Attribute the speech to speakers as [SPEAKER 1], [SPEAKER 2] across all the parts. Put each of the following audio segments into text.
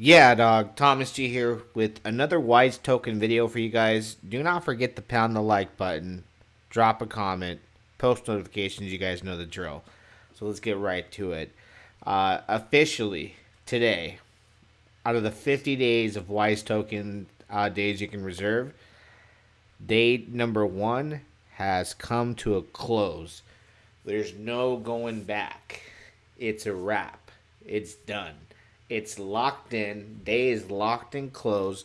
[SPEAKER 1] Yeah, dog. Thomas G here with another Wise Token video for you guys. Do not forget to pound the like button, drop a comment, post notifications. You guys know the drill. So let's get right to it. Uh, officially, today, out of the 50 days of Wise Token uh, days you can reserve, day number one has come to a close. There's no going back. It's a wrap. It's done. It's locked in. Day is locked and closed.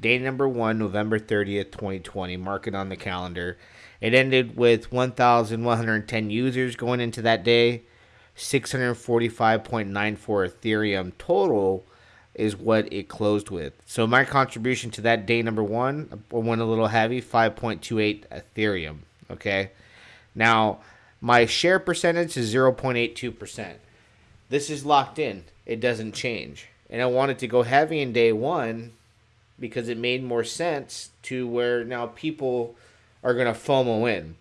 [SPEAKER 1] Day number one, November 30th, 2020. Mark it on the calendar. It ended with 1,110 users going into that day. 645.94 Ethereum total is what it closed with. So my contribution to that day number one went a little heavy, 5.28 Ethereum. Okay. Now my share percentage is 0.82%. This is locked in it doesn't change. And I wanted to go heavy in day one because it made more sense to where now people are going to FOMO in.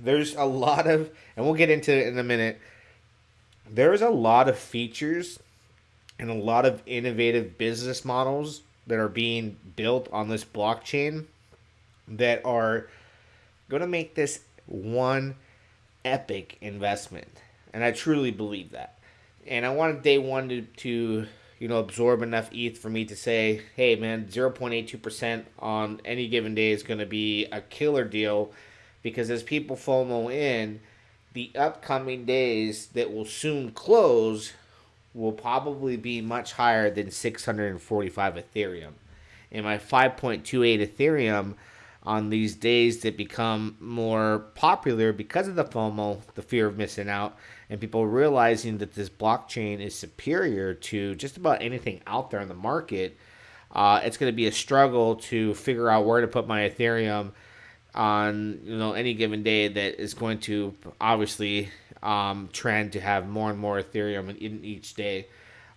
[SPEAKER 1] There's a lot of, and we'll get into it in a minute. There's a lot of features and a lot of innovative business models that are being built on this blockchain that are going to make this one epic investment. And I truly believe that and I wanted day one to, to you know absorb enough ETH for me to say, hey man, zero point eight two percent on any given day is going to be a killer deal, because as people FOMO in, the upcoming days that will soon close will probably be much higher than 645 Ethereum. And my 5.28 Ethereum on these days that become more popular because of the FOMO, the fear of missing out, and people realizing that this blockchain is superior to just about anything out there in the market, uh, it's going to be a struggle to figure out where to put my Ethereum on you know any given day that is going to obviously um, trend to have more and more Ethereum in, in each day.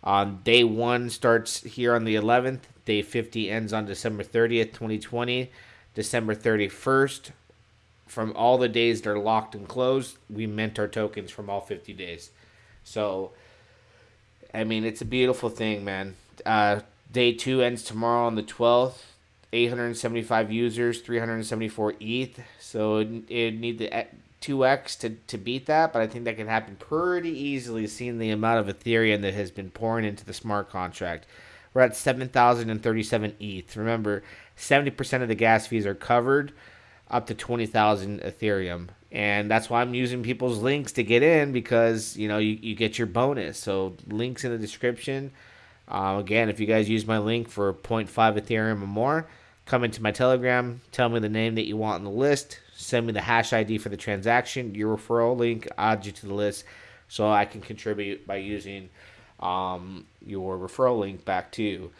[SPEAKER 1] Um, day one starts here on the 11th. Day 50 ends on December 30th, 2020. December 31st, from all the days that are locked and closed, we mint our tokens from all 50 days. So, I mean, it's a beautiful thing, man. Uh, day two ends tomorrow on the 12th. 875 users, 374 ETH. So it, it need the 2x to, to beat that, but I think that can happen pretty easily seeing the amount of Ethereum that has been pouring into the smart contract. We're at 7,037 ETH. Remember, 70% of the gas fees are covered up to 20,000 Ethereum. And that's why I'm using people's links to get in because, you know, you, you get your bonus. So links in the description. Uh, again, if you guys use my link for 0.5 Ethereum or more, come into my Telegram, tell me the name that you want on the list, send me the hash ID for the transaction, your referral link, add you to the list so I can contribute by using um, your referral link back to you.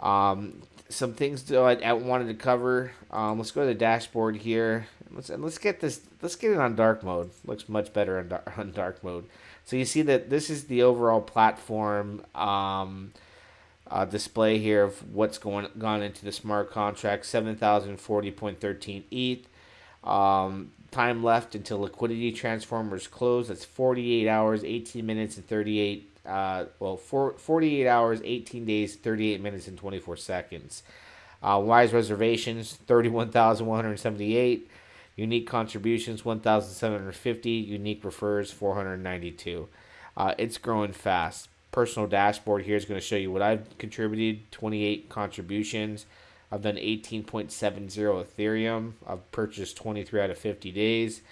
[SPEAKER 1] Um, some things that I, wanted to cover. Um, let's go to the dashboard here. Let's let's get this. Let's get it on dark mode. Looks much better on dark, on dark mode. So you see that this is the overall platform um, uh, display here of what's going gone into the smart contract. Seven thousand forty point thirteen ETH. Um, time left until liquidity transformers close. That's forty eight hours, eighteen minutes, and thirty eight uh, well, for 48 hours, 18 days, 38 minutes, and 24 seconds. Uh, Wise reservations, 31,178. Unique contributions, 1,750. Unique refers, 492. Uh, it's growing fast. Personal dashboard here is going to show you what I've contributed 28 contributions. I've done 18.70 Ethereum. I've purchased 23 out of 50 days.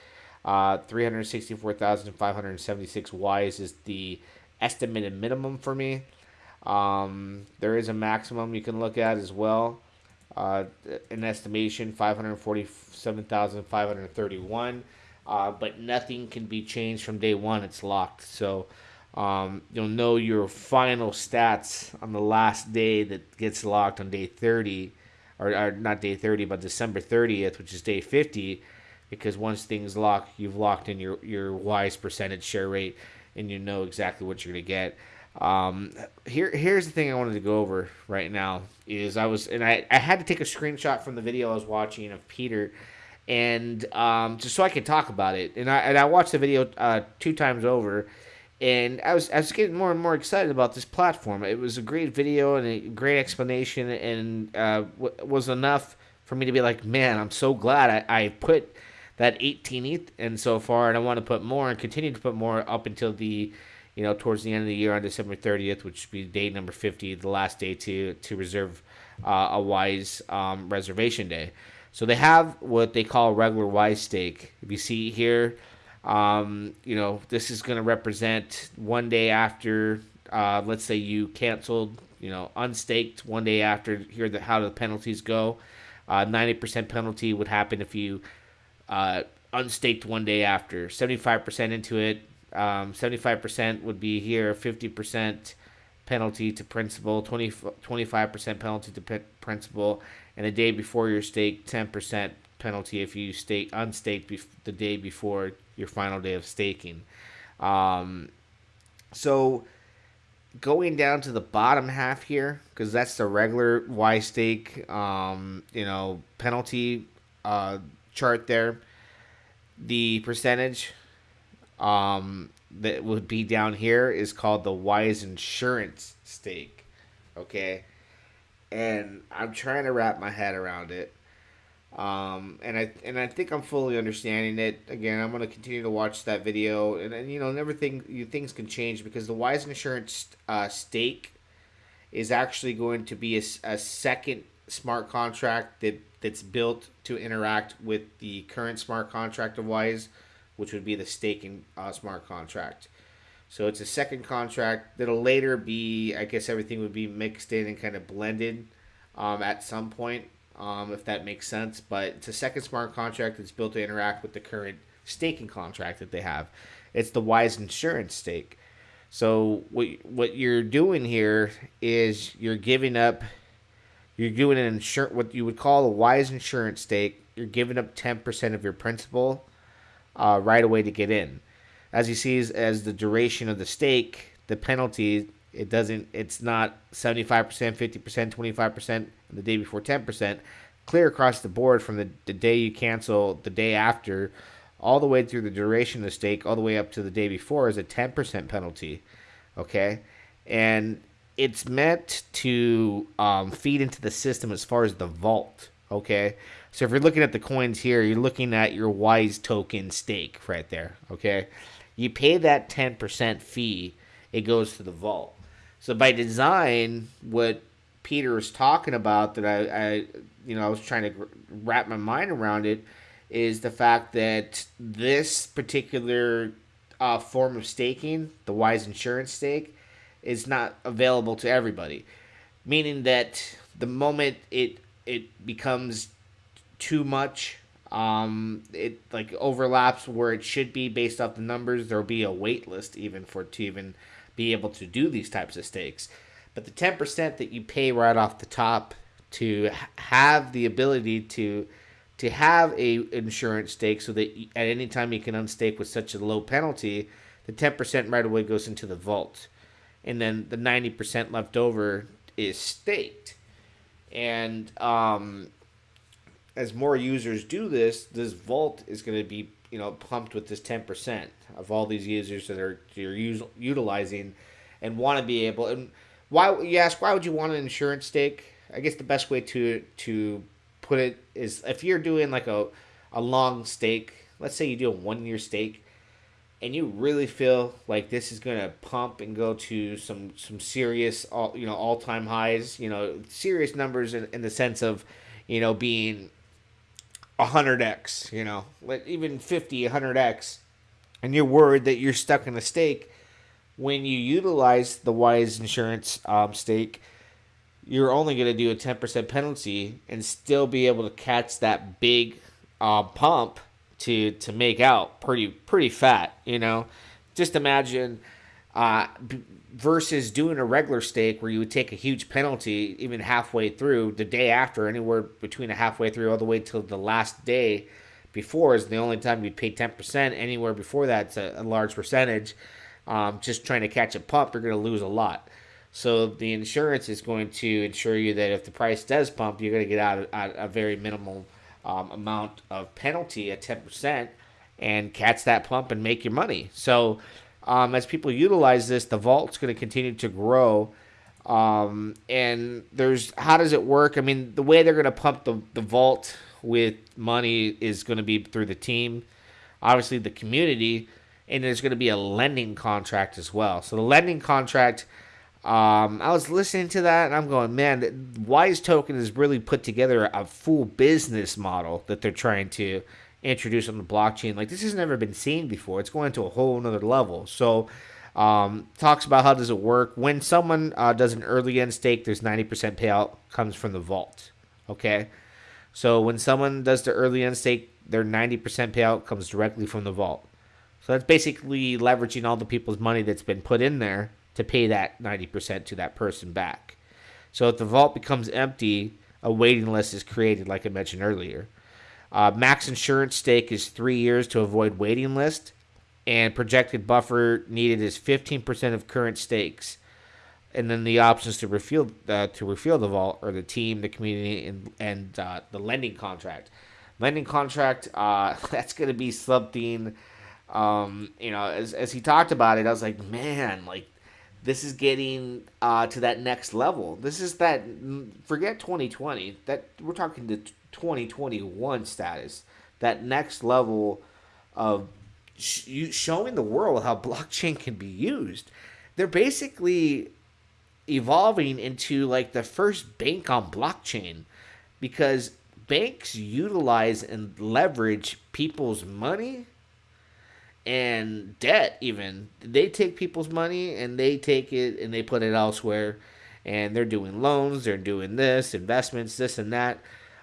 [SPEAKER 1] Uh, 364,576 Wise is the estimated minimum for me. Um, there is a maximum you can look at as well. Uh, an estimation 547,531. Uh, but nothing can be changed from day one. It's locked. So um, you'll know your final stats on the last day that gets locked on day 30, or, or not day 30, but December 30th, which is day 50. Because once things lock, you've locked in your, your wise percentage share rate and you know exactly what you're gonna get. Um, here, here's the thing I wanted to go over right now is I was and I, I had to take a screenshot from the video I was watching of Peter, and um, just so I could talk about it. And I and I watched the video uh, two times over, and I was I was getting more and more excited about this platform. It was a great video and a great explanation, and uh, w- was enough for me to be like, man, I'm so glad I, I put that 18 ETH in so far, and I want to put more and continue to put more up until the, you know, towards the end of the year on December 30th, which would be day number 50, the last day to to reserve uh, a Wise um, reservation day. So they have what they call regular Wise stake. If you see here, um, you know, this is going to represent one day after, uh, let's say you canceled, you know, unstaked one day after. Here, the how the penalties go. Uh, 90% penalty would happen if you uh, unstaked one day after. 75% into it. Um, 75% would be here. 50% penalty to principal. 20, 25% penalty to principal. And the day before your stake, 10% penalty if you stake unstaked bef- the day before your final day of staking. Um, so going down to the bottom half here, because that's the regular Wise stake, um, you know, penalty uh, chart there. The percentage um, that would be down here is called the Wise Insurance stake. Okay. And I'm trying to wrap my head around it. Um, and I and I think I'm fully understanding it. Again, I'm going to continue to watch that video, and, and you know, everything you things can change because the Wise Insurance uh, stake is actually going to be a, a second smart contract that that's built to interact with the current smart contract of Wise, which would be the staking uh, smart contract. So it's a second contract that'll later be, I guess, everything would be mixed in and kind of blended um, at some point um, if that makes sense. But it's a second smart contract that's built to interact with the current staking contract that they have. It's the Wise Insurance stake. So what what you're doing here is you're giving up, you're doing an insur what you would call a Wise Insurance stake. You're giving up ten percent of your principal uh, right away to get in. As you see, as, as the duration of the stake, the penalty it doesn't. It's not seventy five percent, fifty percent, twenty five percent, and the day before ten percent. Clear across the board from the, the day you cancel, the day after, all the way through the duration of the stake, all the way up to the day before, is a ten percent penalty. Okay, and it's meant to um, feed into the system as far as the vault. Okay, so if you're looking at the coins here, you're looking at your Wise token stake right there. Okay, you pay that ten percent fee, it goes to the vault. So by design, what Peter is talking about that I, I you know, I was trying to wrap my mind around it is the fact that this particular uh, form of staking, the Wise Insurance stake, is not available to everybody. Meaning that the moment it it becomes too much, um, it like overlaps where it should be based off the numbers. There'll be a wait list even for to even be able to do these types of stakes. But the 10% that you pay right off the top to have the ability to to have a insurance stake so that at any time you can unstake with such a low penalty, the 10% right away goes into the vault. And then the 90% left over is staked. And um, as more users do this, this vault is going to be you know pumped with this 10% of all these users that are you're us- utilizing and want to be able and why you ask why would you want an insurance stake? I guess the best way to to put it is if you're doing like a a long stake let's say you do a one year stake and you really feel like this is going to pump and go to some some serious all you know all-time highs you know serious numbers in, in the sense of you know being 100x, you know, like even 50, 100x, and you're worried that you're stuck in a stake, when you utilize the Wise Insurance um, stake, you're only going to do a 10% penalty and still be able to catch that big uh, pump to to make out pretty pretty fat, you know. Just imagine uh, versus doing a regular stake where you would take a huge penalty even halfway through the day after, anywhere between a halfway through all the way till the last day before is the only time you'd pay 10%. Anywhere before that's a, a large percentage. Um, just trying to catch a pump, you're going to lose a lot. So the insurance is going to ensure you that if the price does pump, you're going to get out a, a very minimal um, amount of penalty at 10% and catch that pump and make your money. So um, as people utilize this, the vault's going to continue to grow. Um, and there's how does it work? I mean, the way they're going to pump the, the vault with money is going to be through the team, obviously the community, and there's going to be a lending contract as well. So the lending contract, um, I was listening to that and I'm going, man, Wise Token has really put together a full business model that they're trying to introduce on the blockchain. Like this has never been seen before. It's going to a whole another level. So um, talks about how does it work when someone uh, does an early end stake. There's 90% payout comes from the vault. Okay, so when someone does the early end stake, their 90% payout comes directly from the vault. So that's basically leveraging all the people's money that's been put in there to pay that 90% to that person back. So if the vault becomes empty, a waiting list is created, like I mentioned earlier. Uh, max insurance stake is three years to avoid waiting list, and projected buffer needed is 15% of current stakes. And then the options to refill uh, to refill the vault are the team, the community, and and uh, the lending contract. Lending contract uh, that's going to be something. Um, you know, as as he talked about it, I was like, man, like this is getting uh, to that next level. This is that forget 2020. That we're talking to 2021 status. That next level of sh- showing the world how blockchain can be used. They're basically evolving into like the first bank on blockchain because banks utilize and leverage people's money and debt even they take people's money and they take it and they put it elsewhere and they're doing loans they're doing this investments this and that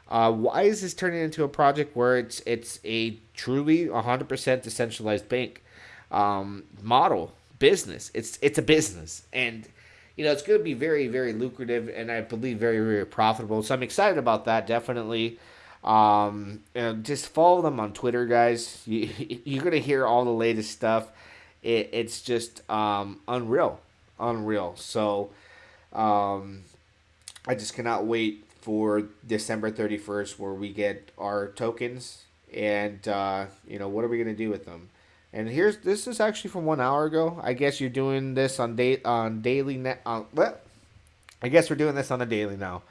[SPEAKER 1] uh, why is this turning into a project where it's it's a truly 100% decentralized bank um, model business it's it's a business and you know it's going to be very very lucrative and i believe very very profitable so i'm excited about that definitely um, and just follow them on Twitter, guys. You, you're gonna hear all the latest stuff. It, it's just um, unreal, unreal. So um, I just cannot wait for December 31st, where we get our tokens, and uh, you know what are we gonna do with them? And here's this is actually from one hour ago. I guess you're doing this on date on daily net. On what? I guess we're doing this on the daily now.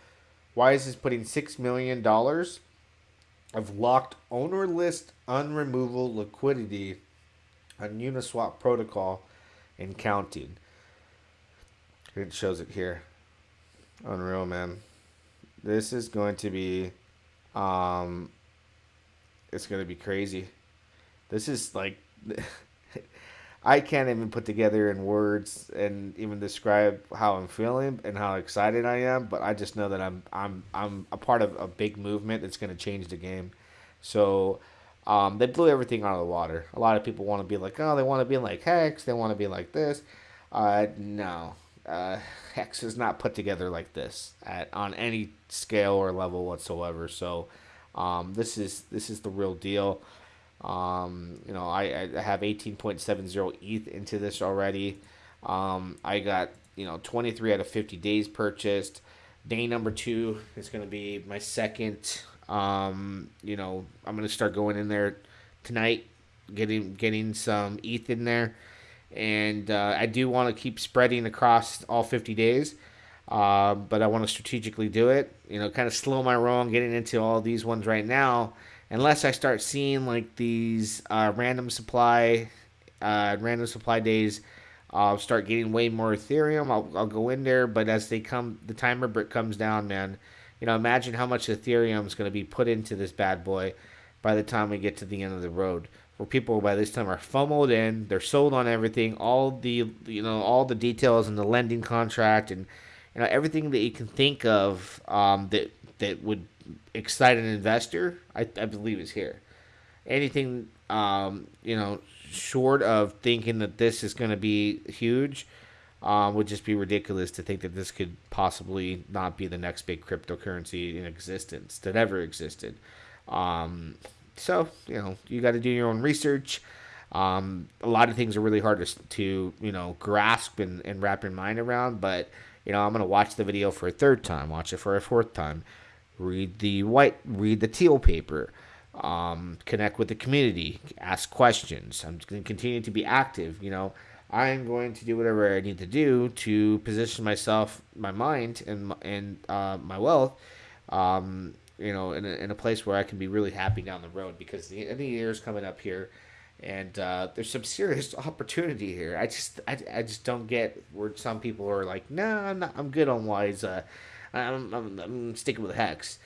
[SPEAKER 1] Why is this putting six million dollars of locked owner list unremovable liquidity on Uniswap protocol and counting. It shows it here. Unreal, man. This is going to be, um, it's going to be crazy. This is like, I can't even put together in words and even describe how I'm feeling and how excited I am. But I just know that I'm I'm I'm a part of a big movement that's going to change the game. So um, they blew everything out of the water. A lot of people want to be like, oh, they want to be like Hex. They want to be like this. Uh, no, uh, Hex is not put together like this at on any scale or level whatsoever. So um, this is this is the real deal. Um, you know, I, I have 18.70 ETH into this already. Um, I got, you know, 23 out of 50 days purchased. Day number two is going to be my second. Um, you know, I'm going to start going in there tonight, getting getting some ETH in there. And uh, I do want to keep spreading across all 50 days. Uh, but I want to strategically do it. You know, kind of slow my roll getting into all these ones right now unless I start seeing like these uh, random supply, uh, random supply days, I'll start getting way more Ethereum. I'll, I'll go in there, but as they come, the timer brick comes down, man. You know, imagine how much Ethereum is going to be put into this bad boy by the time we get to the end of the road. Where people by this time are FOMOed in, they're sold on everything, all the you know all the details and the lending contract and you know everything that you can think of um, that that would excite an investor, I, I believe is here. Anything, um, you know, short of thinking that this is going to be huge, um, would just be ridiculous to think that this could possibly not be the next big cryptocurrency in existence that ever existed. Um, so you know, you got to do your own research. Um, a lot of things are really hard to, to you know grasp and, and wrap your mind around, but you know, I'm gonna watch the video for a third time, watch it for a fourth time, read the white, read the teal paper, um, connect with the community, ask questions. I'm going to continue to be active. You know, I am going to do whatever I need to do to position myself, my mind, and and uh, my wealth, um, you know, in a, in a place where I can be really happy down the road because the end of the year is coming up here, and uh, there's some serious opportunity here. I just I, I just don't get where some people are like, no, nah, I'm not, I'm good on wise. Uh, I'm, I'm I'm sticking with hex.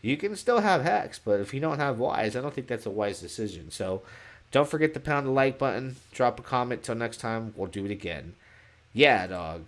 [SPEAKER 1] You can still have hex, but if you don't have wise, I don't think that's a wise decision. So don't forget to pound the like button, drop a comment. Till next time, we'll do it again. Yeah, dog.